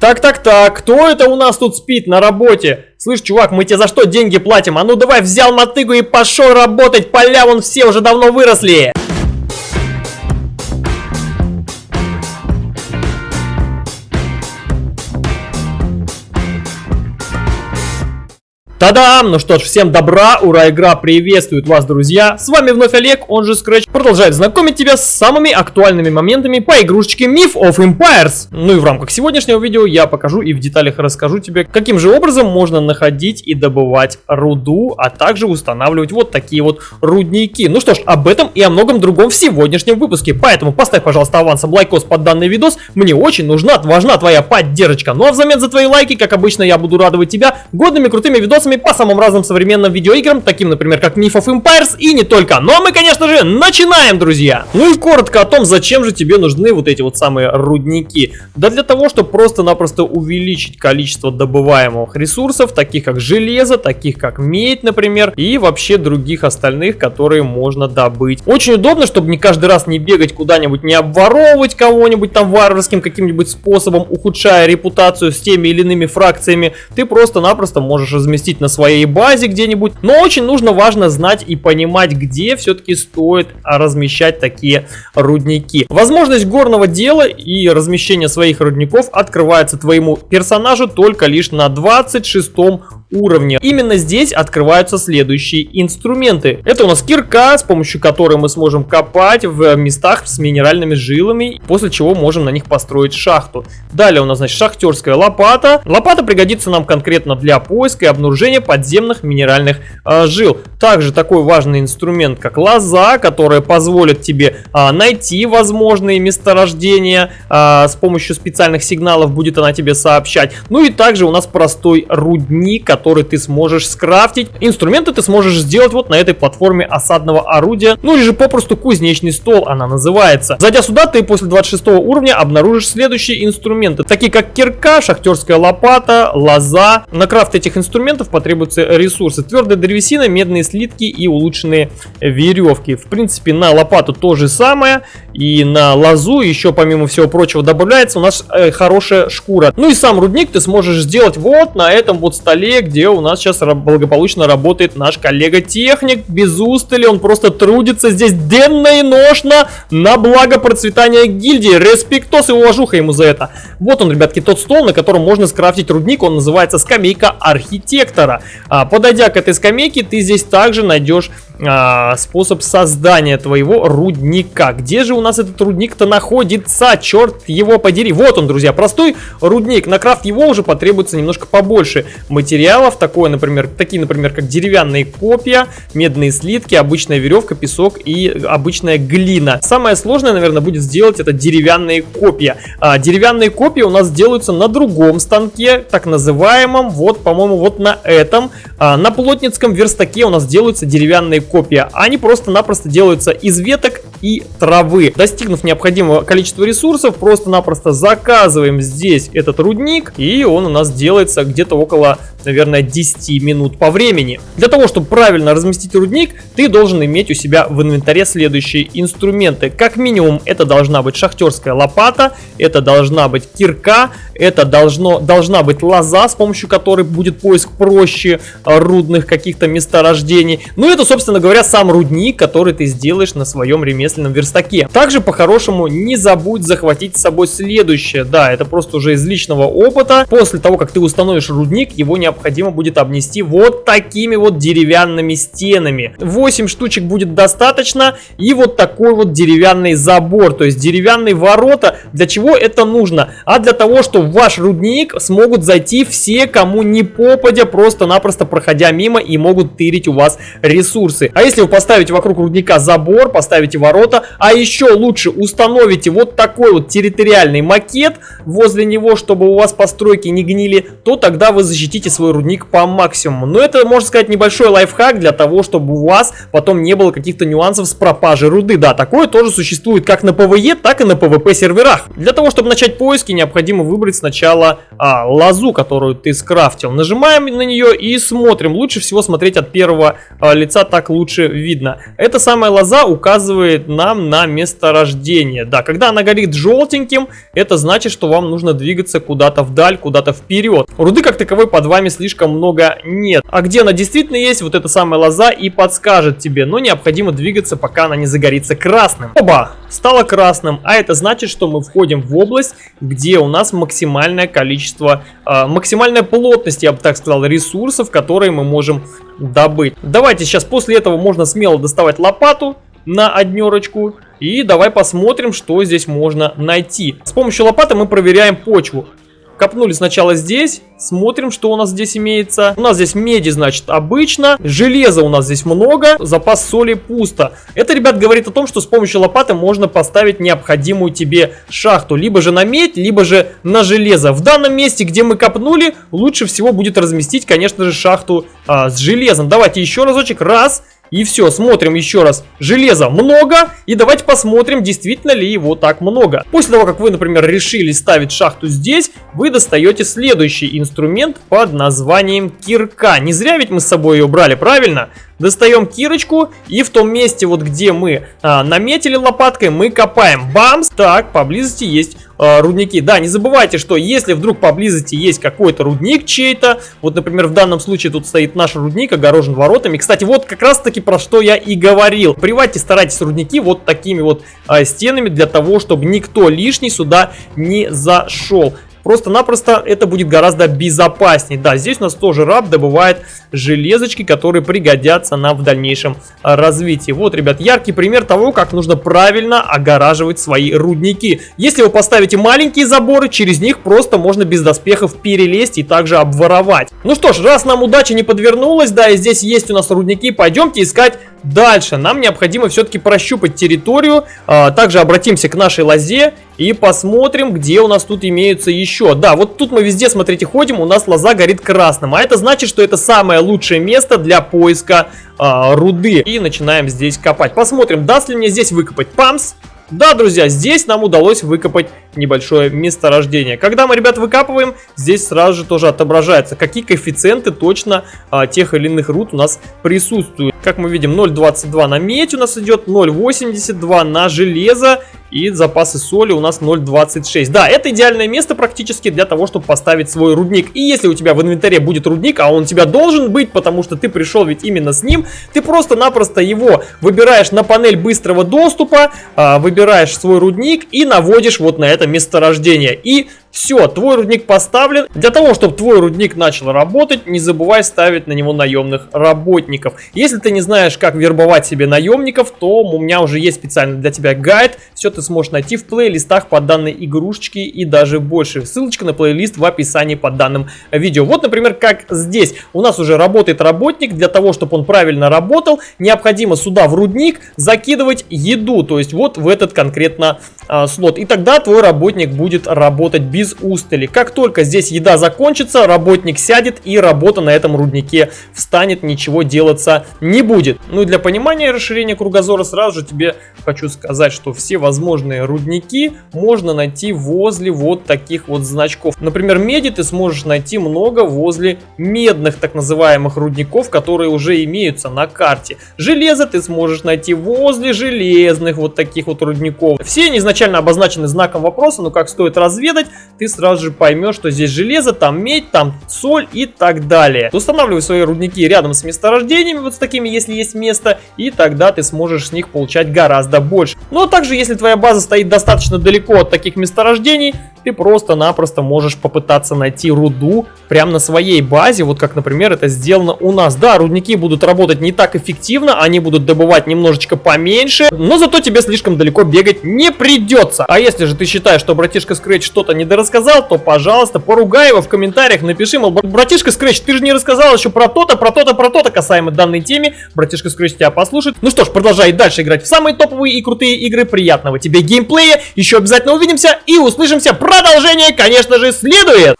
Так-так-так, кто это у нас тут спит на работе? Слышь, чувак, мы тебе за что деньги платим? А ну давай взял мотыгу и пошел работать, поля вон все уже давно выросли. Та-дам! Ну что ж, всем добра, ура, игра приветствует вас, друзья! С вами вновь Олег, он же Scratch, продолжает знакомить тебя с самыми актуальными моментами по игрушечке Myth of Empires. Ну и в рамках сегодняшнего видео я покажу и в деталях расскажу тебе, каким же образом можно находить и добывать руду, а также устанавливать вот такие вот рудники. Ну что ж, об этом и о многом другом в сегодняшнем выпуске, поэтому поставь, пожалуйста, авансом лайкос под данный видос, мне очень нужна, важна твоя поддержка. Ну а взамен за твои лайки, как обычно, я буду радовать тебя годными крутыми видосами видосами по самым разным современным видеоиграм, таким, например, как Myth of Empires и не только. Ну а мы, конечно же, начинаем, друзья! Ну и коротко о том, зачем же тебе нужны вот эти вот самые рудники. Да для того, чтобы просто-напросто увеличить количество добываемых ресурсов, таких как железо, таких как медь, например, и вообще других остальных, которые можно добыть. Очень удобно, чтобы не каждый раз не бегать куда-нибудь, не обворовывать кого-нибудь там варварским каким-нибудь способом, ухудшая репутацию с теми или иными фракциями. Ты просто-напросто можешь разместить на своей базе где-нибудь. Но очень нужно, важно знать и понимать, где все-таки стоит размещать такие рудники. Возможность горного дела и размещения своих рудников открывается твоему персонажу только лишь на 26 уровне. Именно здесь открываются следующие инструменты. Это у нас кирка, с помощью которой мы сможем копать в местах с минеральными жилами, после чего можем на них построить шахту. Далее у нас, значит, шахтерская лопата. Лопата пригодится нам конкретно для поиска и обнаружения подземных минеральных э, жил. Также такой важный инструмент, как лоза, которая позволит тебе э, найти возможные месторождения. Э, с помощью специальных сигналов будет она тебе сообщать. Ну и также у нас простой рудник, который ты сможешь скрафтить. Инструменты ты сможешь сделать вот на этой платформе осадного орудия, ну или же попросту кузнечный стол она называется. Зайдя сюда, ты после 26 уровня обнаружишь следующие инструменты, такие как кирка, шахтерская лопата, лоза. На крафт этих инструментов потребуются ресурсы. Твердая древесина, медные слитки и улучшенные веревки. В принципе, на лопату то же самое. И на лозу еще, помимо всего прочего, добавляется у нас э, хорошая шкура. Ну и сам рудник ты сможешь сделать вот на этом вот столе, где у нас сейчас благополучно работает наш коллега-техник. Без устали, он просто трудится здесь денно и ношно на благо процветания гильдии. Респектос и уважуха ему за это. Вот он, ребятки, тот стол, на котором можно скрафтить рудник. Он называется скамейка архитектора. А, подойдя к этой скамейке, ты здесь также найдешь а, способ создания твоего рудника. Где же у нас этот рудник-то находится? Черт его подери. Вот он, друзья, простой рудник. На крафт его уже потребуется немножко побольше материалов. Такое, например, такие, например, как деревянные копья, медные слитки, обычная веревка, песок и обычная глина. Самое сложное, наверное, будет сделать это деревянные копья. А, деревянные копья у нас делаются на другом станке, так называемом, вот, по-моему, вот на этом. А, на плотницком верстаке у нас делаются деревянные копия. Они просто-напросто делаются из веток и травы. Достигнув необходимого количества ресурсов, просто-напросто заказываем здесь этот рудник, и он у нас делается где-то около, наверное, 10 минут по времени. Для того, чтобы правильно разместить рудник, ты должен иметь у себя в инвентаре следующие инструменты. Как минимум, это должна быть шахтерская лопата, это должна быть кирка, это должно, должна быть лоза, с помощью которой будет поиск проще рудных каких-то месторождений. Ну, это, собственно говоря, сам рудник, который ты сделаешь на своем ремесле ремесленном верстаке. Также по-хорошему не забудь захватить с собой следующее. Да, это просто уже из личного опыта. После того, как ты установишь рудник, его необходимо будет обнести вот такими вот деревянными стенами. 8 штучек будет достаточно. И вот такой вот деревянный забор, то есть деревянные ворота. Для чего это нужно? А для того, чтобы в ваш рудник смогут зайти все, кому не попадя, просто-напросто проходя мимо и могут тырить у вас ресурсы. А если вы поставите вокруг рудника забор, поставите ворота, ворота. А еще лучше установите вот такой вот территориальный макет возле него, чтобы у вас постройки не гнили, то тогда вы защитите свой рудник по максимуму. Но это, можно сказать, небольшой лайфхак для того, чтобы у вас потом не было каких-то нюансов с пропажей руды. Да, такое тоже существует как на PvE, так и на PvP серверах. Для того, чтобы начать поиски, необходимо выбрать сначала а, лозу, которую ты скрафтил. Нажимаем на нее и смотрим. Лучше всего смотреть от первого а, лица, так лучше видно. Эта самая лоза указывает нам на месторождение. Да, когда она горит желтеньким, это значит, что вам нужно двигаться куда-то вдаль, куда-то вперед. Руды как таковой под вами слишком много нет. А где она действительно есть, вот эта самая лоза и подскажет тебе. Но необходимо двигаться, пока она не загорится красным. Оба! Стало красным, а это значит, что мы входим в область, где у нас максимальное количество, э, максимальная плотность, я бы так сказал, ресурсов, которые мы можем добыть. Давайте сейчас после этого можно смело доставать лопату на однерочку. И давай посмотрим, что здесь можно найти. С помощью лопаты мы проверяем почву. Копнули сначала здесь, смотрим, что у нас здесь имеется. У нас здесь меди, значит, обычно. Железа у нас здесь много, запас соли пусто. Это, ребят, говорит о том, что с помощью лопаты можно поставить необходимую тебе шахту. Либо же на медь, либо же на железо. В данном месте, где мы копнули, лучше всего будет разместить, конечно же, шахту а, с железом. Давайте еще разочек. Раз. И все, смотрим еще раз. Железа много. И давайте посмотрим, действительно ли его так много. После того, как вы, например, решили ставить шахту здесь, вы достаете следующий инструмент под названием кирка. Не зря ведь мы с собой ее брали, правильно? Достаем кирочку и в том месте, вот где мы а, наметили лопаткой, мы копаем. Бамс! Так, поблизости есть а, рудники. Да, не забывайте, что если вдруг поблизости есть какой-то рудник чей-то, вот, например, в данном случае тут стоит наш рудник, огорожен воротами. Кстати, вот как раз таки про что я и говорил. Приводите, старайтесь рудники вот такими вот а, стенами для того, чтобы никто лишний сюда не зашел. Просто-напросто это будет гораздо безопаснее. Да, здесь у нас тоже раб добывает железочки, которые пригодятся нам в дальнейшем а, развитии. Вот, ребят, яркий пример того, как нужно правильно огораживать свои рудники. Если вы поставите маленькие заборы, через них просто можно без доспехов перелезть и также обворовать. Ну что ж, раз нам удача не подвернулась, да, и здесь есть у нас рудники, пойдемте искать Дальше нам необходимо все-таки прощупать территорию, а, также обратимся к нашей лозе и посмотрим, где у нас тут имеются еще. Да, вот тут мы везде, смотрите, ходим, у нас лоза горит красным, а это значит, что это самое лучшее место для поиска а, руды. И начинаем здесь копать. Посмотрим, даст ли мне здесь выкопать памс. Да, друзья, здесь нам удалось выкопать небольшое месторождение. Когда мы, ребят, выкапываем, здесь сразу же тоже отображается, какие коэффициенты точно а, тех или иных руд у нас присутствуют. Как мы видим, 0.22 на медь у нас идет, 0.82 на железо и запасы соли у нас 0.26. Да, это идеальное место практически для того, чтобы поставить свой рудник. И если у тебя в инвентаре будет рудник, а он у тебя должен быть, потому что ты пришел ведь именно с ним, ты просто-напросто его выбираешь на панель быстрого доступа, а, выбираешь свой рудник и наводишь вот на это месторождение. И все, твой рудник поставлен. Для того, чтобы твой рудник начал работать, не забывай ставить на него наемных работников. Если ты не знаешь, как вербовать себе наемников, то у меня уже есть специально для тебя гайд. Все ты сможешь найти в плейлистах по данной игрушечке и даже больше. Ссылочка на плейлист в описании под данным видео. Вот, например, как здесь. У нас уже работает работник. Для того, чтобы он правильно работал, необходимо сюда в рудник закидывать еду. То есть вот в этот конкретно а, слот. И тогда твой работник будет работать без устали. Как только здесь еда закончится, работник сядет и работа на этом руднике встанет, ничего делаться не будет. Ну и для понимания расширения кругозора сразу же тебе хочу сказать, что все возможные рудники можно найти возле вот таких вот значков. Например, меди ты сможешь найти много возле медных так называемых рудников, которые уже имеются на карте. Железо ты сможешь найти возле железных вот таких вот рудников. Все они изначально обозначены знаком вопроса, но как стоит разведать, ты сразу же поймешь, что здесь железо, там медь, там соль и так далее. Устанавливай свои рудники рядом с месторождениями, вот с такими, если есть место, и тогда ты сможешь с них получать гораздо больше. Но также, если твоя база стоит достаточно далеко от таких месторождений, ты просто-напросто можешь попытаться найти руду прямо на своей базе, вот как, например, это сделано у нас. Да, рудники будут работать не так эффективно, они будут добывать немножечко поменьше, но зато тебе слишком далеко бегать не придется. А если же ты считаешь, что братишка Scratch что-то не дорассказал, то, пожалуйста, поругай его в комментариях, напиши, мол, братишка Scratch, ты же не рассказал еще про то-то, про то-то, про то-то касаемо данной теме, братишка Scratch тебя послушает. Ну что ж, продолжай дальше играть в самые топовые и крутые игры, приятного тебе геймплея, еще обязательно увидимся и услышимся. Продолжение, конечно же, следует!